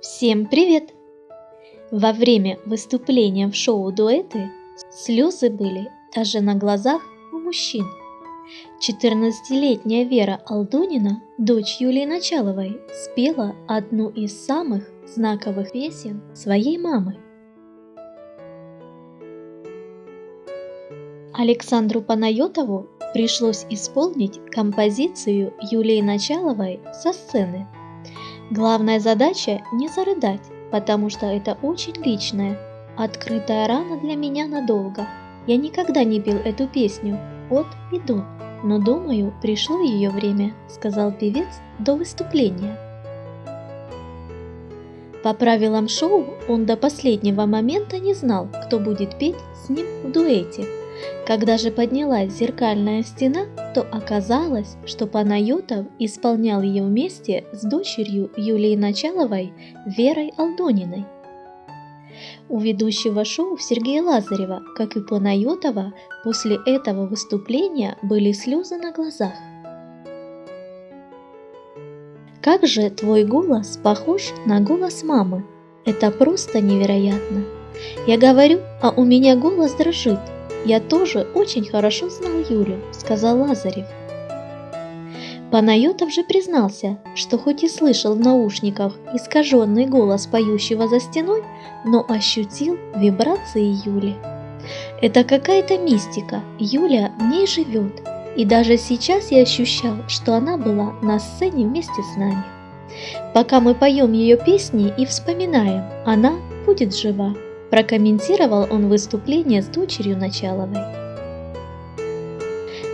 Всем привет! Во время выступления в шоу «Дуэты» слезы были даже на глазах у мужчин. 14-летняя Вера Алдунина, дочь Юлии Началовой, спела одну из самых знаковых песен своей мамы. Александру Панайотову пришлось исполнить композицию Юлии Началовой со сцены – Главная задача не зарыдать, потому что это очень личное. Открытая рана для меня надолго. Я никогда не пел эту песню от и до, но думаю, пришло ее время, сказал певец до выступления. По правилам шоу он до последнего момента не знал, кто будет петь с ним в дуэте – когда же поднялась зеркальная стена, то оказалось, что Панайотов исполнял ее вместе с дочерью Юлии Началовой Верой Алдониной. У ведущего шоу Сергея Лазарева, как и Панайотова, после этого выступления были слезы на глазах. Как же твой голос похож на голос мамы? Это просто невероятно. Я говорю, а у меня голос дрожит, «Я тоже очень хорошо знал Юлю», — сказал Лазарев. Панайотов же признался, что хоть и слышал в наушниках искаженный голос поющего за стеной, но ощутил вибрации Юли. Это какая-то мистика, Юля в ней живет, и даже сейчас я ощущал, что она была на сцене вместе с нами. Пока мы поем ее песни и вспоминаем, она будет жива. Прокомментировал он выступление с дочерью Началовой.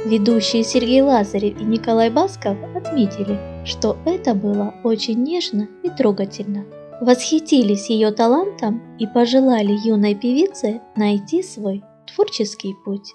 Ведущие Сергей Лазарев и Николай Басков отметили, что это было очень нежно и трогательно. Восхитились ее талантом и пожелали юной певице найти свой творческий путь.